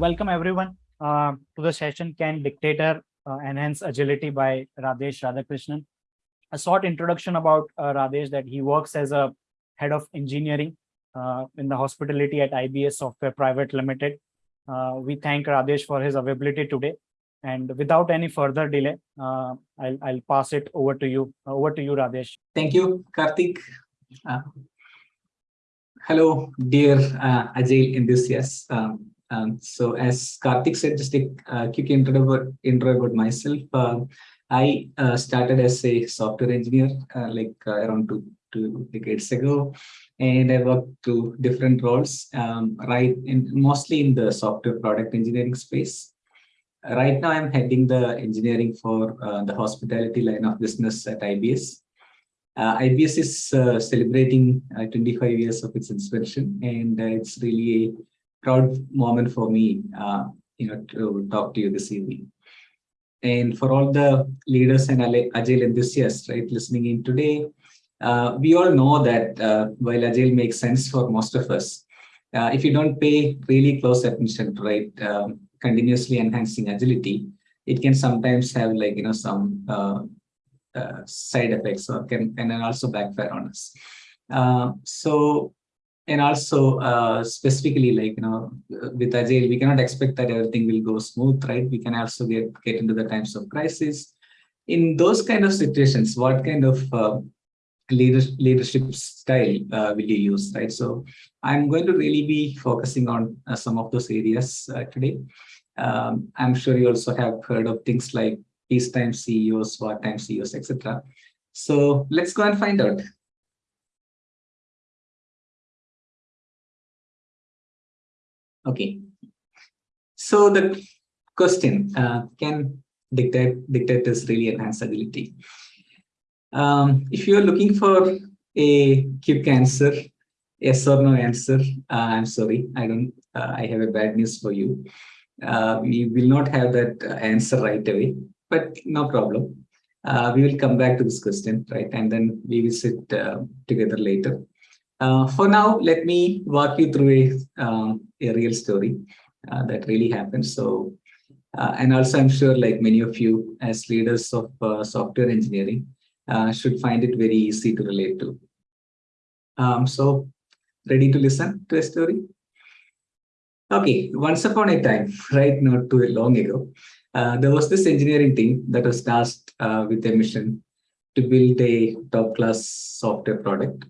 welcome everyone uh, to the session Can Dictator uh, Enhance Agility by Radesh Radhakrishnan. A short introduction about uh, Radesh that he works as a head of engineering uh, in the hospitality at IBS Software Private Limited. Uh, we thank Radesh for his availability today. And without any further delay, uh, I'll, I'll pass it over to you. over to you, Radesh. Thank you, Karthik. hello, dear Agile enthusiasts. Um, um, so as Karthik said, just a uh, quick intro about, intro about myself. Uh, I uh, started as a software engineer uh, like uh, around two, two decades ago, and I worked to different roles, um, right, in, mostly in the software product engineering space. Right now, I'm heading the engineering for uh, the hospitality line of business at IBS. IBS is celebrating 25 years of its inception, and it's really a proud moment for me, uh, you know, to talk to you this evening. And for all the leaders and Agile enthusiasts, right, listening in today, uh, we all know that uh, while Agile makes sense for most of us, uh, if you don't pay really close attention to right, um, continuously enhancing agility, it can sometimes have like, you know, some uh, uh, side effects or can, can also backfire on us. so and also uh, specifically like you know with agile we cannot expect that everything will go smooth right? We can also get get into the times of crisis. In those kind of situations what kind of uh, leader, leadership style uh, will you use right? So i'm going to really be focusing on uh, some of those areas uh, today. Um, i'm sure you also have heard of things like peacetime ceos wartime ceos etc so let's go and find out Okay. So the question, uh, can dictate, dictators really enhance ability? Um, if you're looking for a quick answer, yes or no answer, uh, I'm sorry, I don't, uh, I have a bad news for you. Uh, we will not have that answer right away, but no problem. Uh, we will come back to this question, right? And then we will sit uh, together later. Uh, for now, let me walk you through a, um, a real story uh, that really happened. So, uh, and also I'm sure like many of you as leaders of uh, software engineering uh, should find it very easy to relate to. Um, so, ready to listen to a story? Okay, once upon a time, right, not too long ago, uh, there was this engineering team that was tasked with a mission to build a top-class software product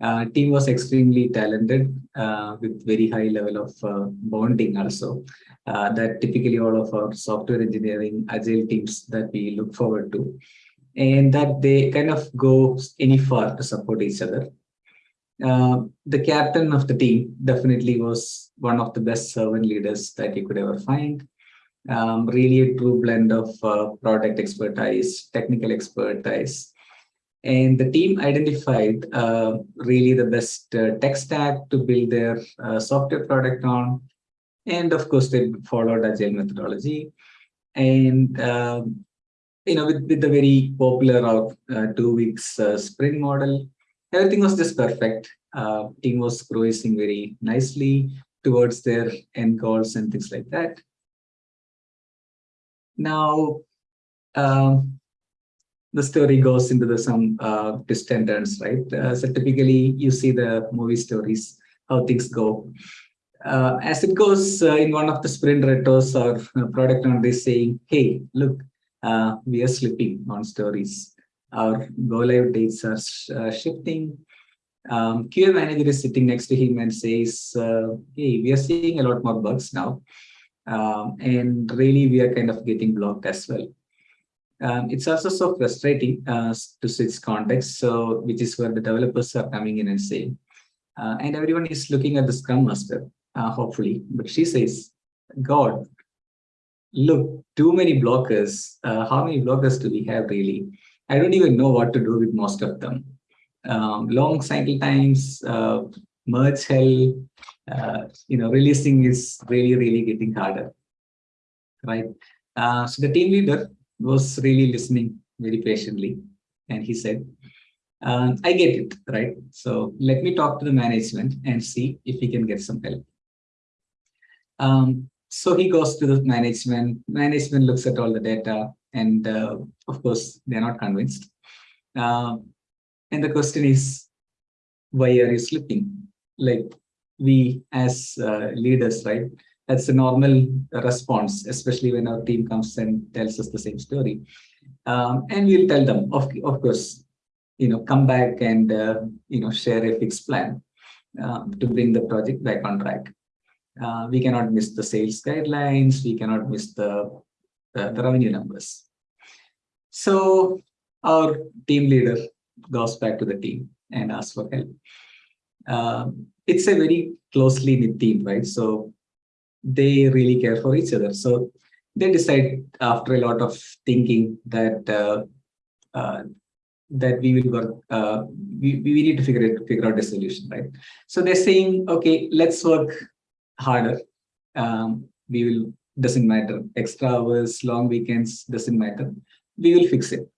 uh, team was extremely talented uh, with very high level of uh, bonding also uh, that typically all of our software engineering agile teams that we look forward to and that they kind of go any far to support each other. Uh, the captain of the team definitely was one of the best servant leaders that you could ever find. Um, really a true blend of uh, product expertise, technical expertise, and the team identified uh, really the best uh, tech stack to build their uh, software product on. And of course, they followed Agile methodology. And, um, you know, with, with the very popular uh, two weeks uh, sprint model, everything was just perfect. Uh, team was progressing very nicely towards their end goals and things like that. Now, um, the story goes into the some uh, right? Uh, so typically you see the movie stories, how things go. Uh, as it goes uh, in one of the sprint retros or uh, product owner is saying, hey, look, uh, we are slipping on stories. Our go live dates are shifting. Um, QA manager is sitting next to him and says, hey, we are seeing a lot more bugs now. Um, and really we are kind of getting blocked as well. Um, it's also so frustrating uh, to switch context, so which is where the developers are coming in and saying, uh, and everyone is looking at the Scrum Master, uh, hopefully, but she says, God, look, too many blockers. Uh, how many blockers do we have really? I don't even know what to do with most of them. Um, long cycle times, uh, merge hell, uh, you know, releasing is really, really getting harder, right? so the team leader was really listening very patiently. And he said, um, I get it, right? So let me talk to the management and see if we can get some help. Um, so he goes to the management. Management looks at all the data, and uh, of course, they're not convinced. Uh, and the question is, why are you slipping? Like we as uh, leaders, right? That's a normal response, especially when our team comes and tells us the same story. Um, and we'll tell them, of, of course, you know, come back and, uh, you know, share a fixed plan um, to bring the project back on track. Uh, we cannot miss the sales guidelines. We cannot miss the, the, the revenue numbers. So our team leader goes back to the team and asks for help. Um, it's a very closely knit team, right? So they really care for each other. So they decide after a lot of thinking that uh, uh, that we will work, uh, we, we need to figure it, figure out a solution, right? So they're saying, okay, let's work harder. Um, we will, doesn't matter, extra hours, long weekends, doesn't matter. We will fix it.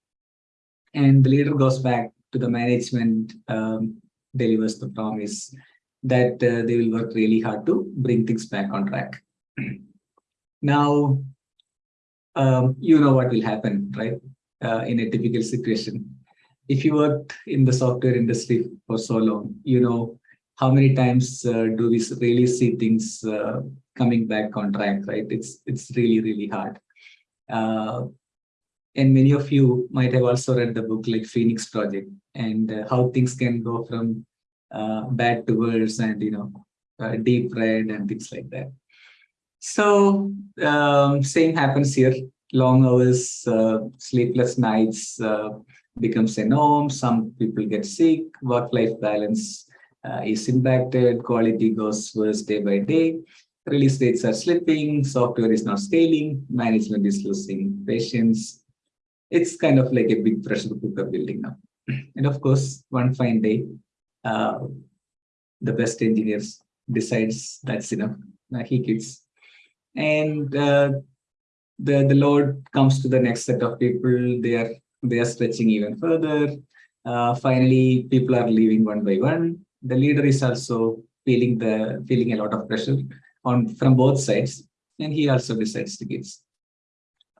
And the leader goes back to the management, um, delivers the promise that uh, they will work really hard to bring things back on track. now, um, you know what will happen, right? Uh, in a typical situation if you worked in the software industry for so long, you know how many times uh, do we really see things uh, coming back on track, right? It's it's really, really hard. Uh, and many of you might have also read the book like Phoenix Project and uh, how things can go from uh, bad to worse and, you know, uh, deep red and things like that. So um, same happens here, long hours, sleepless nights, becomes a norm. Some people get sick, work-life balance uh, is impacted, quality goes worse day by day, release rates are slipping, software is not scaling, management is losing patience. It's kind of like a big pressure cooker building up. And of course, one fine day, uh, the best engineers decides that's enough. Uh, he quits. And uh, the, the load comes to the next set of people. They are they are stretching even further. Uh, finally, people are leaving one by one. The leader is also feeling the feeling a lot of pressure on from both sides, and he also decides to give.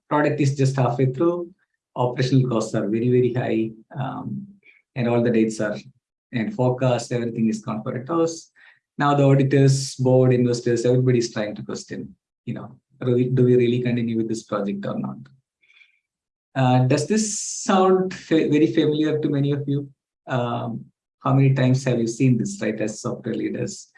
Product is just halfway through. Operational costs are very very high, um, and all the dates are and forecast everything is gone for a toss. Now the auditors, board, investors, everybody is trying to question, you know, do we really continue with this project or not? Uh, does this sound fa very familiar to many of you? Um, how many times have you seen this, right, as software leaders?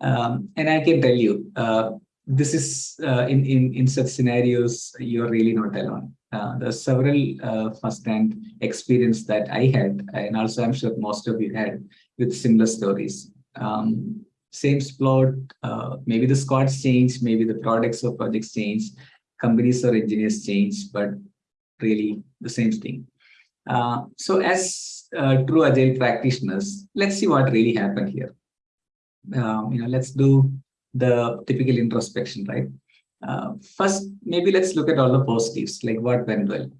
Um, and I can tell you, uh, this is uh, in, in, in such scenarios, you're really not alone. Uh, there's several uh, first-hand experience that I had, and also I'm sure most of you had with similar stories. Um, same plot, uh, maybe the squads change, maybe the products or projects change, companies or engineers change, but really the same thing. Uh, so as uh, true agile practitioners, let's see what really happened here. Um, you know, let's do the typical introspection, right? Uh, first, maybe let's look at all the positives, like what went well.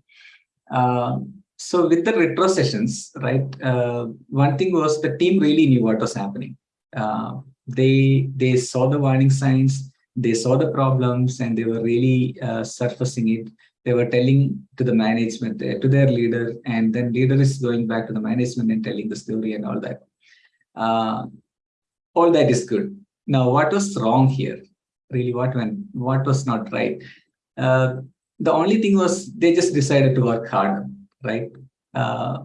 Uh, so with the retro sessions, right, uh, one thing was the team really knew what was happening. Uh, they they saw the warning signs, they saw the problems, and they were really surfacing it they were telling to the management, uh, to their leader, and then leader is going back to the management and telling the story and all that. Uh, all that is good. Now, what was wrong here? Really, what went, what was not right? Uh, the only thing was they just decided to work hard, right? Uh,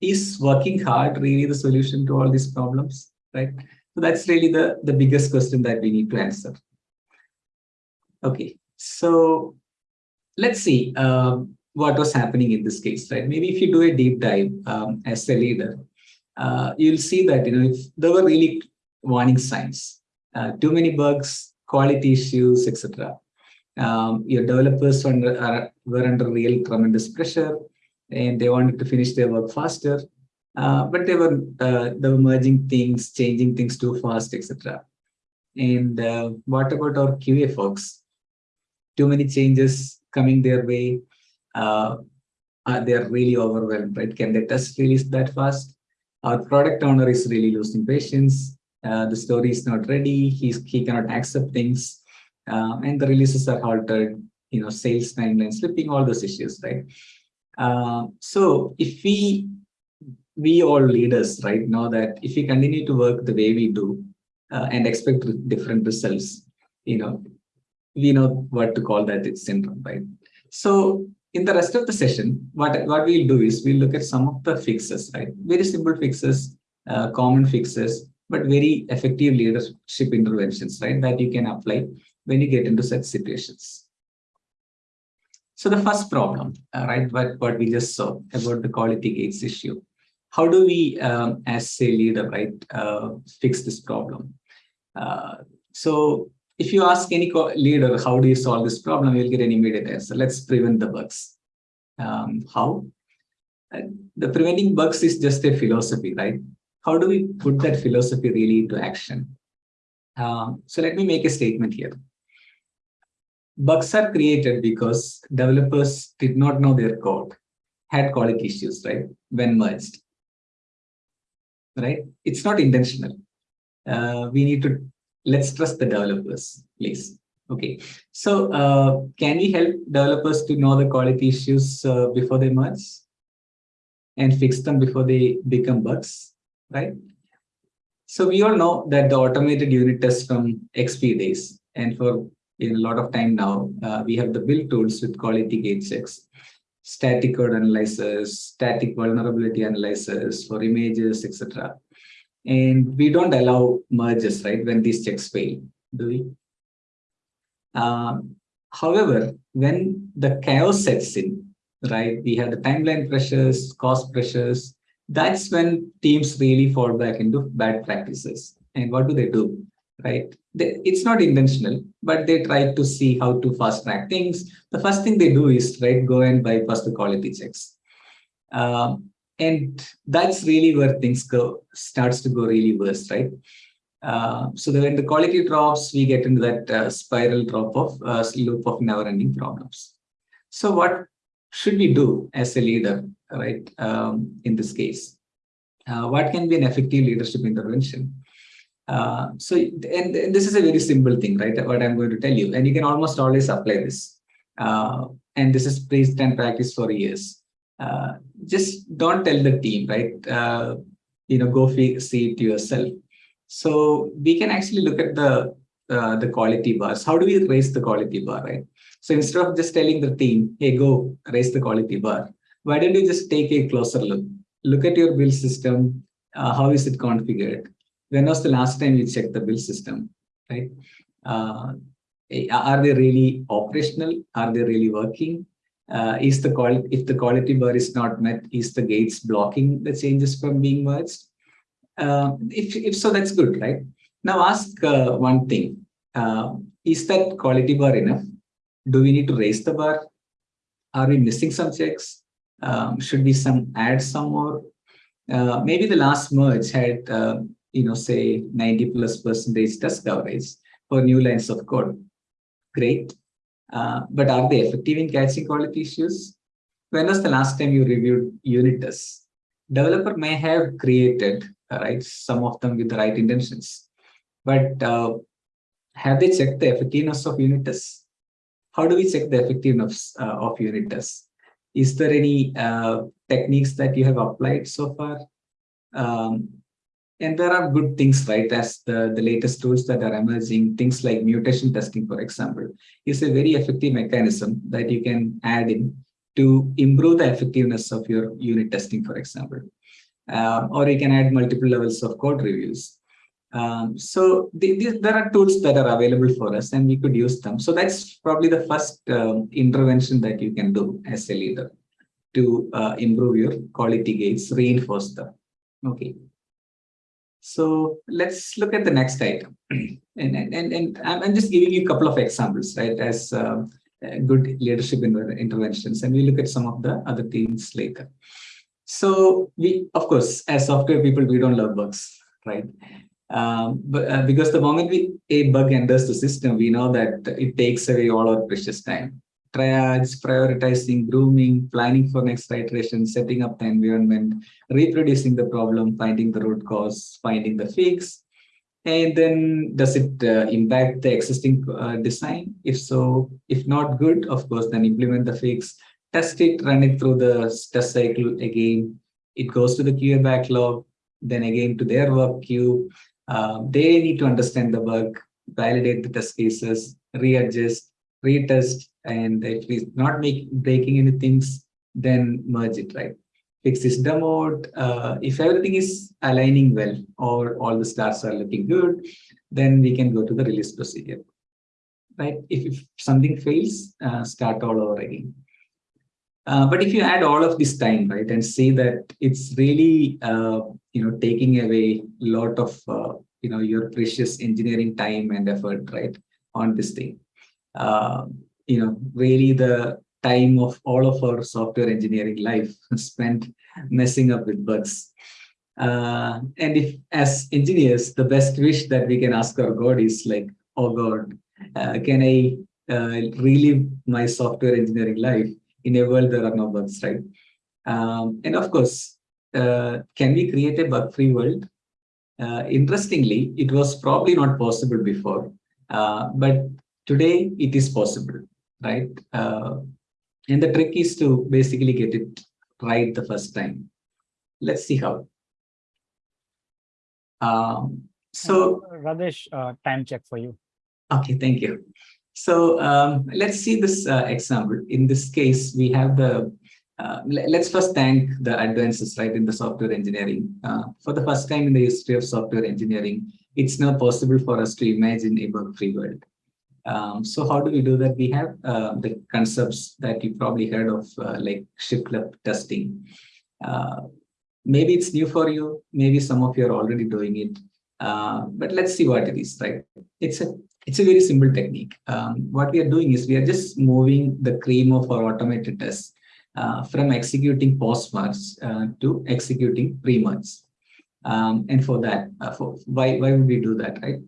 is working hard really the solution to all these problems, right? So that's really the, the biggest question that we need to answer. Okay, so let's see um, what was happening in this case, right? Maybe if you do a deep dive um, as a leader, uh, you'll see that you know if there were really warning signs, uh, too many bugs, quality issues, etc. Um, your developers were under, are, were under real tremendous pressure, and they wanted to finish their work faster, uh, but they were uh, they were merging things, changing things too fast, etc. And uh, what about our QA folks? Too many changes, coming their way, uh, they're really overwhelmed, right? Can they test release that fast? Our product owner is really losing patience. Uh, the story is not ready. He's, he cannot accept things. Um, and the releases are halted, you know, sales timeline slipping, all those issues, right? Uh, so if we, we all leaders, right, know that if we continue to work the way we do uh, and expect different results, you know, we know what to call that it's syndrome, right? So in the rest of the session, what, what we'll do is we'll look at some of the fixes, right? Very simple fixes, uh, common fixes, but very effective leadership interventions, right? That you can apply when you get into such situations. So the first problem, uh, right, what, what we just saw about the quality gates issue. How do we, um, as a leader, right, uh, fix this problem? Uh, so if you ask any leader, how do you solve this problem, you'll get an immediate answer. Let's prevent the bugs. Um, how? Uh, the preventing bugs is just a philosophy, right? How do we put that philosophy really into action? Um, so let me make a statement here. Bugs are created because developers did not know their code, had quality issues, right, when merged. Right? It's not intentional. Uh, we need to let's trust the developers, please. Okay, so uh, can we help developers to know the quality issues uh, before they merge and fix them before they become bugs, right? So we all know that the automated unit tests from XP days, and for a lot of time now, uh, we have the build tools with quality gate checks, static code analyzers, static vulnerability analyzers for images, etc. And we don't allow merges, right, when these checks fail, do we? Um, however, when the chaos sets in, right, we have the timeline pressures, cost pressures, that's when teams really fall back into bad practices. And what do they do? Right? They, it's not intentional, but they try to see how to fast track things. The first thing they do is right go and bypass the quality checks. Um, and that's really where things go starts to go really worse right uh, so when the quality drops we get into that uh, spiral drop of uh, loop of never-ending problems so what should we do as a leader right um, in this case uh, what can be an effective leadership intervention uh, so and, and, this is a very simple thing right what i'm going to tell you and you can almost always apply this uh, and this is praised and practiced for years uh, just don't tell the team, right? Uh, you know, go see it yourself. So we can actually look at the uh, the quality bars. How do we raise the quality bar, right? So instead of just telling the team, hey, go raise the quality bar, why don't you just take a closer look? Look at your build system. Uh, how is it configured? When was the last time you checked the build system, right? Uh, are they really operational? Are they really working? uh, is the quality if the quality bar is not met is the gates blocking the changes from being merged uh, if, if so that's good right now ask uh, one thing uh, is that quality bar enough do we need to raise the bar are we missing some checks um, should we some add some more uh, maybe the last merge had uh, you know say 90 plus percentage test coverage for new lines of code great uh, but are they effective in catching quality issues? When was the last time you reviewed unit tests? Developer may have created, uh, right, some of them with the right intentions, but uh, have they checked the effectiveness of unit tests? How do we check the effectiveness uh, of unit tests? Is there any uh, techniques that you have applied so far? Um, and there are good things, right? As the, the latest tools that are emerging, things like mutation testing, for example, is a very effective mechanism that you can add in to improve the effectiveness of your unit testing, for example. Um, or you can add multiple levels of code reviews. Um, so the, the, there are tools that are available for us and we could use them. So that's probably the first um, intervention that you can do as a leader to uh, improve your quality gates, reinforce them. Okay. So let's look at the next item. and, and, and, and I'm just giving you a couple of examples, right, as uh, good leadership interventions. And we look at some of the other things later. So we, of course, as software people, we don't love bugs, right? Um, but uh, because the moment we a bug enters the system, we know that it takes away all our precious time triage, prioritizing, grooming, planning for next iteration, setting up the environment, reproducing the problem, finding the root cause, finding the fix. and then does it uh, impact the existing uh, design? If so, if not good, of course, then implement the fix, test it, run it through the test cycle again. It goes to the QA backlog, then again to their work queue. Uh, they need to understand the bug, validate the test cases, readjust, retest, and if it's not make, breaking any things, then merge it, right? Fix system mode. Uh, if everything is aligning well or all the stars are looking good, then we can go to the release procedure, right? If, if something fails, uh, start all over again. Uh, but if you add all of this time, right, and see that it's really, uh, you know, taking away a lot of, uh, you know, your precious engineering time and effort, right, on this thing. Uh, you know, really the time of all of our software engineering life spent messing up with bugs. Uh, and if as engineers, the best wish that we can ask our God is like, oh God, can I relive my software engineering life in a world there are no bugs, right? Um, and of course, uh, can we create a bug-free world? Uh, interestingly, it was probably not possible before, uh, but today it is possible, right? And the trick is to basically get it right the first time. Let's see how. Um, so uh, Radesh, uh, time check for you. Okay, thank you. So um, let's see this uh, example. In this case, we have the, uh, let's first thank the advances right in the software engineering. Uh, for the first time in the history of software engineering, it's now possible for us to imagine a bug-free world. Um, so how do we do that? We have uh, the concepts that you probably heard of, uh, like shift left testing. Uh, maybe it's new for you. Maybe some of you are already doing it. But let's see what it is, right? It's a it's a very simple technique. Um, what we are doing is we are just moving the cream of our automated tests uh, from executing post merge uh, to executing pre merge. Um, and for that, for why why would we do that, right?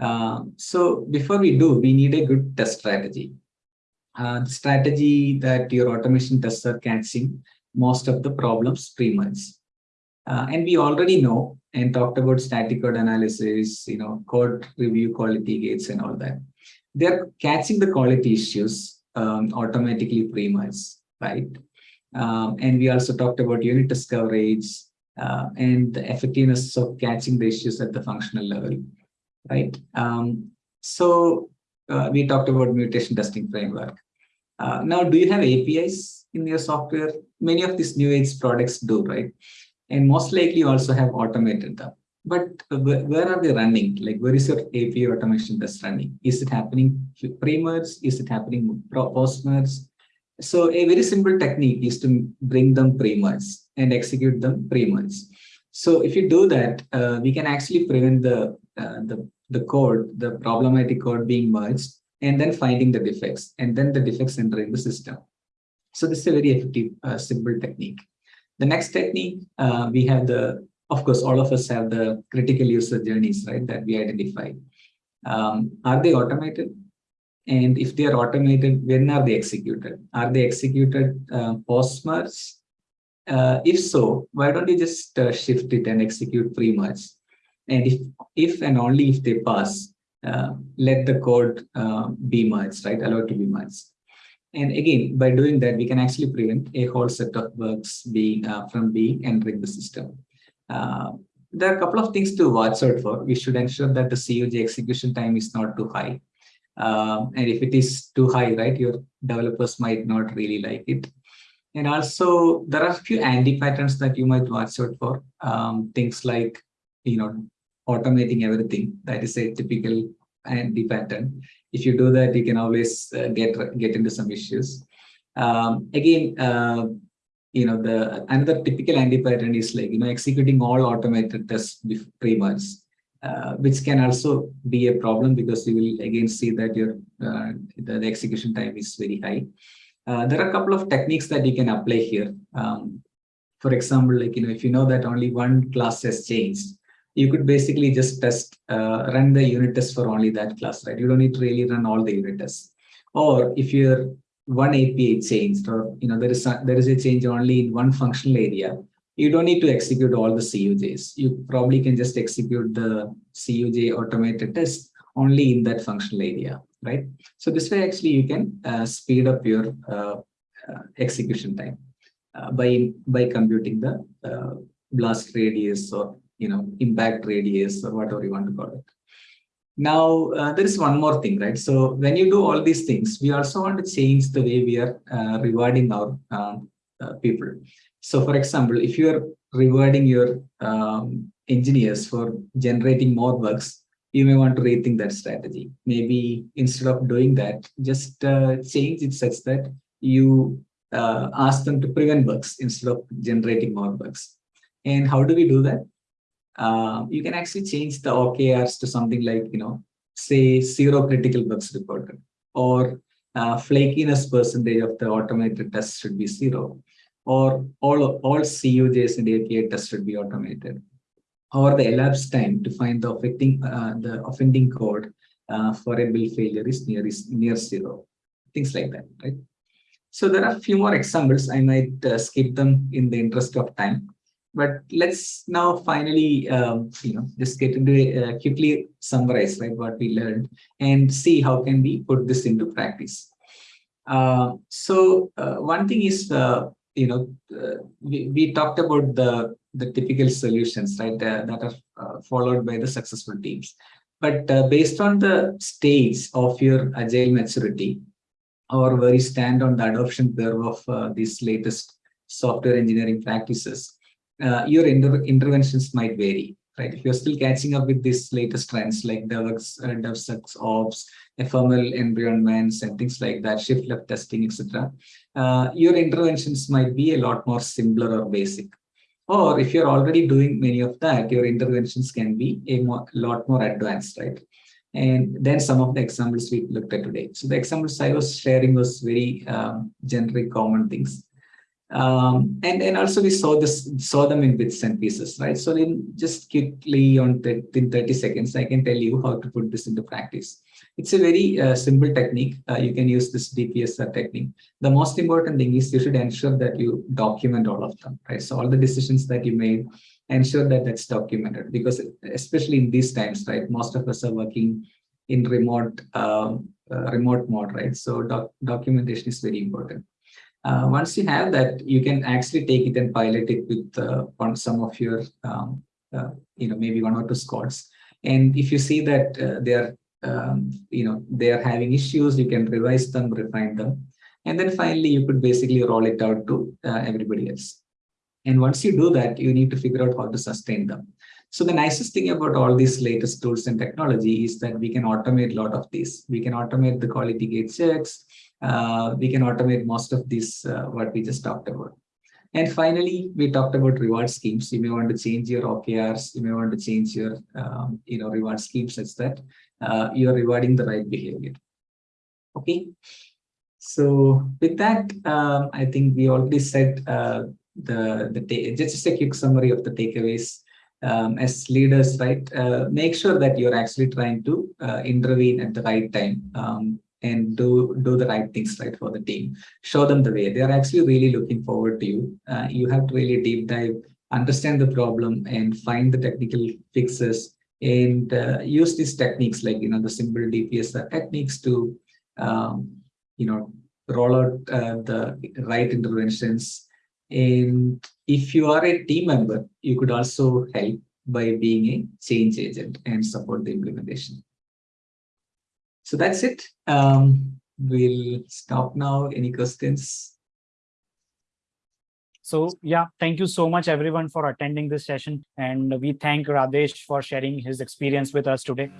Uh, so before we do, we need a good test strategy. Uh, the strategy that your automation tests are catching most of the problems pre-merge. Uh, and we already know and talked about static code analysis, you know, code review quality gates and all that. They're catching the quality issues um, automatically pre-merge, right? Um, and we also talked about unit test coverage uh, and the effectiveness of catching the issues at the functional level right? Um, so uh, we talked about mutation testing framework. Uh, now, do you have APIs in your software? Many of these new age products do, right? And most likely also have automated them. But where are they running? Like, where is your API automation test running? Is it happening pre-merge? Is it happening post-merge? So a very simple technique is to bring them pre-merge and execute them pre-merge. So if you do that, uh, we can actually prevent the uh, the, the code, the problematic code being merged, and then finding the defects, and then the defects entering the system. So this is a very effective, uh, simple technique. The next technique, uh, we have the, of course, all of us have the critical user journeys, right, that we identify. Um, are they automated? And if they are automated, when are they executed? Are they executed uh, post-merge? Uh, if so, why don't you just uh, shift it and execute pre-merge? And if, if and only if they pass, uh, let the code uh, be merged, right? Allowed to be merged. And again, by doing that, we can actually prevent a whole set of bugs being uh, from being entering the system. Uh, there are a couple of things to watch out for. We should ensure that the CUJ execution time is not too high. Um, and if it is too high, right, your developers might not really like it. And also, there are a few anti-patterns that you might watch out for. Um, things like, you know, automating everything. That is a typical anti pattern. If you do that, you can always uh, get get into some issues. Um, again, uh, you know, the another typical anti pattern is like you know executing all automated tests pre-merge, uh, which can also be a problem because you will again see that your uh, the, the, execution time is very high. Uh, there are a couple of techniques that you can apply here. Um, for example, like you know, if you know that only one class has changed, you could basically just test, uh, run the unit test for only that class, right? You don't need to really run all the unit tests. Or if you're one API changed, or you know there is a, there is a change only in one functional area, you don't need to execute all the CUJs. You probably can just execute the CUJ automated test only in that functional area, right? So this way, actually, you can uh, speed up your uh, uh, execution time uh, by by computing the uh, blast radius or you know impact radius or whatever you want to call it. Now, uh, there is one more thing, right? So when you do all these things, we also want to change the way we are uh, rewarding our um, uh, people. So for example, if you are rewarding your um, engineers for generating more bugs, you may want to rethink that strategy. Maybe instead of doing that, just uh, change it such that you uh, ask them to prevent bugs instead of generating more bugs. And how do we do that? Uh, you can actually change the OKRs to something like, you know, say zero critical bugs reported or uh, flakiness percentage of the automated tests should be zero or all, all CUJs and API tests should be automated or the elapsed time to find the affecting uh, the offending code uh, for a build failure is near is near zero things like that right? So there are a few more examples. I might uh, skip them in the interest of time but let's now finally, um, you know, just get into uh, quickly summarize right what we learned and see how can we put this into practice. Uh, so uh, one thing is, uh, you know, uh, we, we talked about the the typical solutions right uh, that are followed by the successful teams. But based on the stage of your agile maturity, or where you stand on the adoption curve of these latest software engineering practices, uh, your inter interventions might vary, right? If you're still catching up with these latest trends like DevX, uh, Ops, ephemeral environments, and things like that, shift left testing, etc., uh, your interventions might be a lot more simpler or basic. Or if you're already doing many of that, your interventions can be a more, lot more advanced, right? And then some of the examples we looked at today. So the examples I was sharing was very um, generic common things. Um, and and also we saw this saw them in bits and pieces, right? So in just quickly on in 30 seconds, I can tell you how to put this into practice. It's a very uh, simple technique. Uh, you can use this DPSR technique. The most important thing is you should ensure that you document all of them, right? So all the decisions that you made, ensure that that's documented because especially in these times, right? Most of us are working in remote um, uh, remote mode, right? So doc documentation is very important. Uh, once you have that, you can actually take it and pilot it with uh, on some of your, um, uh, you know, maybe one or two squads. And if you see that uh, they are, um, you know, they are having issues, you can revise them, refine them. And then finally, you could basically roll it out to uh, everybody else. And once you do that, you need to figure out how to sustain them. So the nicest thing about all these latest tools and technology is that we can automate a lot of these. We can automate the quality gate checks uh, we can automate most of this, uh, what we just talked about. And finally, we talked about reward schemes. You may want to change your OKRs. You may want to change your, um, you know, reward schemes such that uh, you are rewarding the right behavior. Okay. So with that, um, I think we already said uh, the the just a quick summary of the takeaways. Um, as leaders, right? Uh, make sure that you're actually trying to uh, intervene at the right time. And do do the right things right for the team. Show them the way. They are actually really looking forward to you. Uh, you have to really deep dive understand the problem and find the technical fixes and uh, use these techniques like you know the simple dpsr techniques to um, you know roll out uh, the right interventions. And if you are a team member you could also help by being a change agent and support the implementation so that's it. Um, we'll stop now. Any questions? So yeah, thank you so much everyone for attending this session. And we thank Radesh for sharing his experience with us today.